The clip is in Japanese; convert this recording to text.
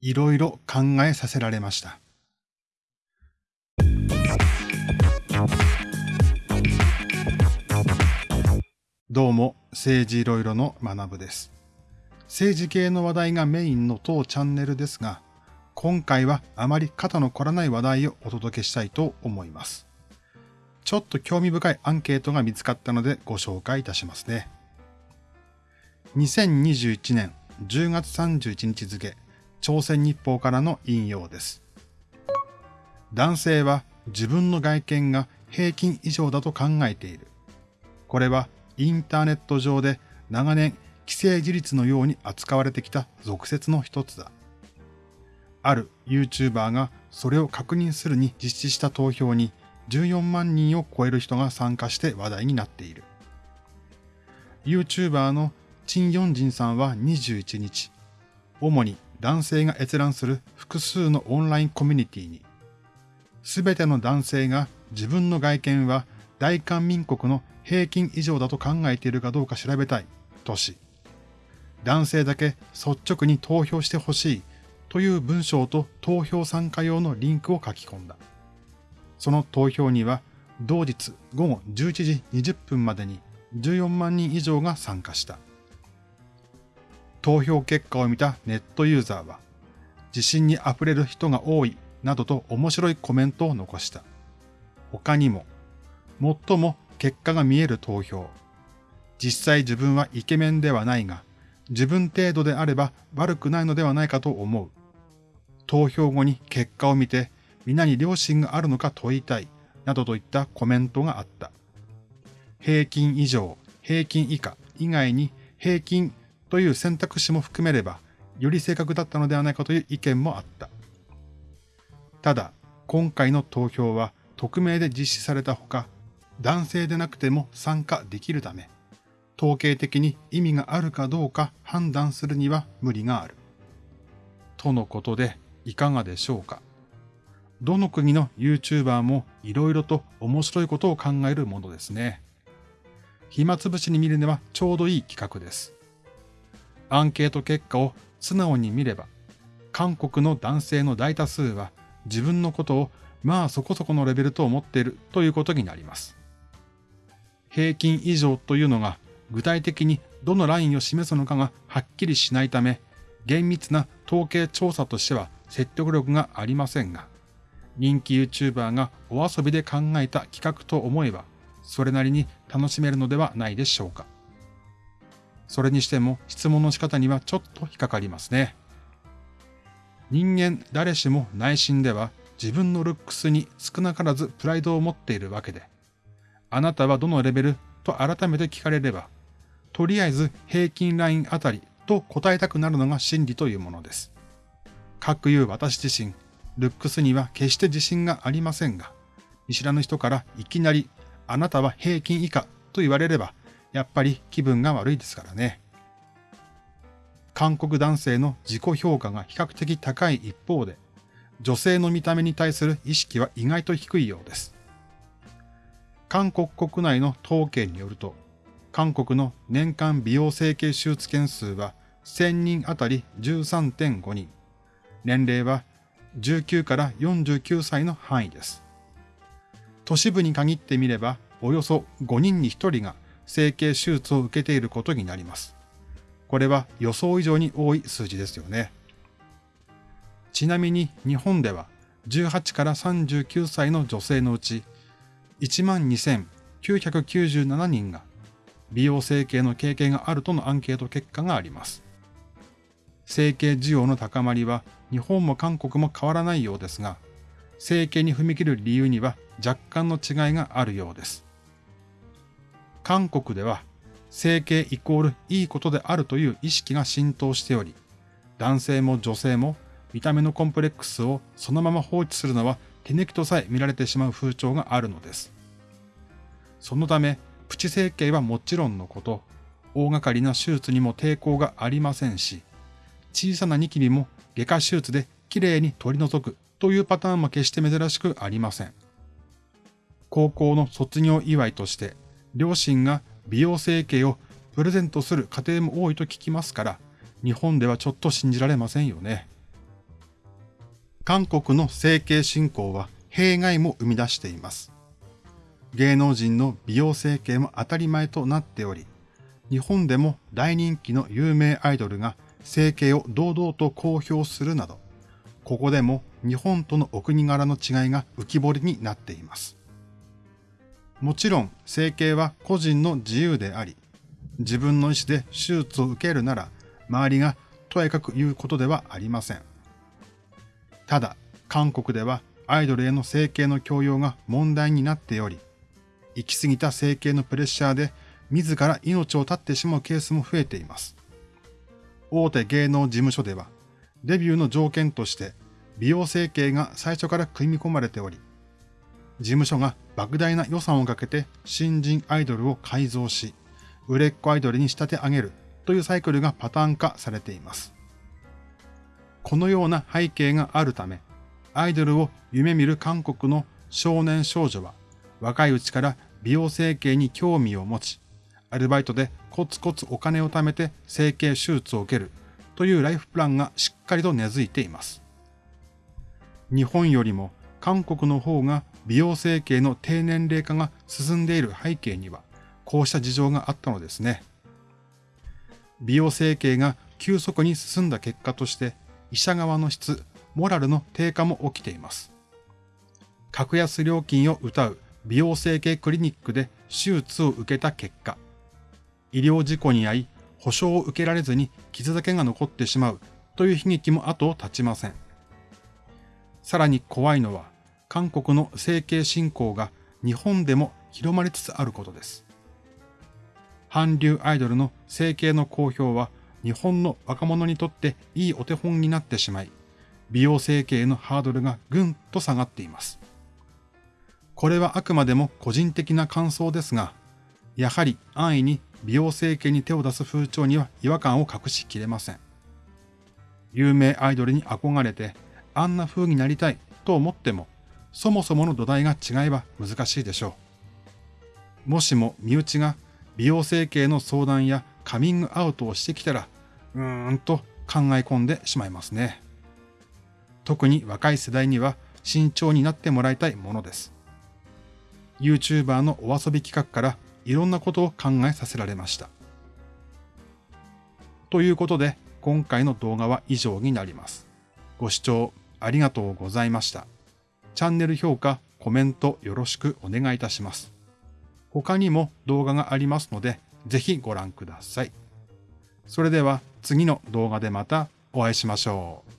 いろいろ考えさせられました。どうも、政治いろいろの学部です。政治系の話題がメインの当チャンネルですが、今回はあまり肩の凝らない話題をお届けしたいと思います。ちょっと興味深いアンケートが見つかったのでご紹介いたしますね。2021年10月31日付、朝鮮日報からの引用です。男性は自分の外見が平均以上だと考えている。これはインターネット上で長年既成事実のように扱われてきた俗説の一つだ。ある YouTuber がそれを確認するに実施した投票に14万人を超える人が参加して話題になっている。YouTuber のチン・ヨンジンさんは21日、主に男性が閲覧する複数のオンラインコミュニティに、すべての男性が自分の外見は大韓民国の平均以上だと考えているかどうか調べたいとし、男性だけ率直に投票してほしいという文章と投票参加用のリンクを書き込んだ。その投票には同日午後11時20分までに14万人以上が参加した。投票結果を見たネットユーザーは、自信に溢れる人が多いなどと面白いコメントを残した。他にも、最も結果が見える投票。実際自分はイケメンではないが、自分程度であれば悪くないのではないかと思う。投票後に結果を見て、皆に良心があるのか問いたい、などといったコメントがあった。平均以上、平均以下以外に平均という選択肢も含めれば、より正確だったのではないかという意見もあった。ただ、今回の投票は匿名で実施されたほか、男性でなくても参加できるため、統計的に意味があるかどうか判断するには無理がある。とのことで、いかがでしょうか？どの国の YouTuber も色々と面白いことを考えるものですね。暇つぶしに見るにはちょうどいい企画です。アンケート結果を素直に見れば、韓国の男性の大多数は自分のことをまあそこそこのレベルと思っているということになります。平均以上というのが具体的にどのラインを示すのかがはっきりしないため、厳密な統計調査としては説得力がありませんが、人気 YouTuber がお遊びで考えた企画と思えば、それなりに楽しめるのではないでしょうか。それにしても質問の仕方にはちょっと引っかかりますね。人間誰しも内心では自分のルックスに少なからずプライドを持っているわけで、あなたはどのレベルと改めて聞かれれば、とりあえず平均ラインあたりと答えたくなるのが真理というものです。各言う私自身、ルックスには決して自信がありませんが、見知らぬ人からいきなりあなたは平均以下と言われればやっぱり気分が悪いですからね。韓国男性の自己評価が比較的高い一方で、女性の見た目に対する意識は意外と低いようです。韓国国内の統計によると、韓国の年間美容整形手術件数は1000人あたり13.5人。年齢は19から49歳の範囲です。都市部に限ってみれば、およそ5人に1人が整形手術を受けていることになります。これは予想以上に多い数字ですよね。ちなみに日本では18から39歳の女性のうち12,997人が美容整形の経験があるとのアンケート結果があります。整形需要の高まりは日本も韓国も変わらないようですが、整形に踏み切る理由には若干の違いがあるようです。韓国では整形イコールいいことであるという意識が浸透しており、男性も女性も見た目のコンプレックスをそのまま放置するのは手抜きとさえ見られてしまう風潮があるのです。そのため、プチ整形はもちろんのこと、大掛かりな手術にも抵抗がありませんし、小さなニキビも外科手術できれいに取り除くというパターンも決して珍しくありません。高校の卒業祝いとして両親が美容整形をプレゼントする家庭も多いと聞きますから、日本ではちょっと信じられませんよね。韓国の整形進行は弊害も生み出しています。芸能人の美容整形も当たり前となっており、日本でも大人気の有名アイドルが整形を堂々と公表するなど、ここでも日本とのお国柄の違いが浮き彫りになっています。もちろん整形は個人の自由であり、自分の意思で手術を受けるなら、周りがとやかく言うことではありません。ただ、韓国ではアイドルへの整形の強要が問題になっており、行き過ぎた整形のプレッシャーで自ら命を絶ってしまうケースも増えています。大手芸能事務所では、デビューの条件として美容整形が最初から組み込まれており、事務所が莫大な予算をかけて新人アイドルを改造し、売れっ子アイドルに仕立て上げるというサイクルがパターン化されています。このような背景があるため、アイドルを夢見る韓国の少年少女は若いうちから美容整形に興味を持ち、アルバイトでコツコツお金を貯めて整形手術を受けるというライフプランがしっかりと根付いています。日本よりも韓国の方が美容整形の低年齢化が進んでいる背景には、こうした事情があったのですね。美容整形が急速に進んだ結果として、医者側の質、モラルの低下も起きています。格安料金を謳う美容整形クリニックで手術を受けた結果、医療事故に遭い、保証を受けられずに傷だけが残ってしまうという悲劇も後を絶ちません。さらに怖いのは、韓国の整形振興が日本でも広まりつつあることです。韓流アイドルの整形の公表は日本の若者にとっていいお手本になってしまい、美容整形のハードルがぐんと下がっています。これはあくまでも個人的な感想ですが、やはり安易に美容整形に手を出す風潮には違和感を隠しきれません。有名アイドルに憧れて、あんな風になりたいと思っても、そもそもの土台が違えば難しいでしょう。もしも身内が美容整形の相談やカミングアウトをしてきたら、うーんと考え込んでしまいますね。特に若い世代には慎重になってもらいたいものです。YouTuber のお遊び企画からいろんなことを考えさせられました。ということで、今回の動画は以上になります。ご視聴ありがとうございました。チャンネル評価、コメントよろしくお願いいたします。他にも動画がありますので、ぜひご覧ください。それでは次の動画でまたお会いしましょう。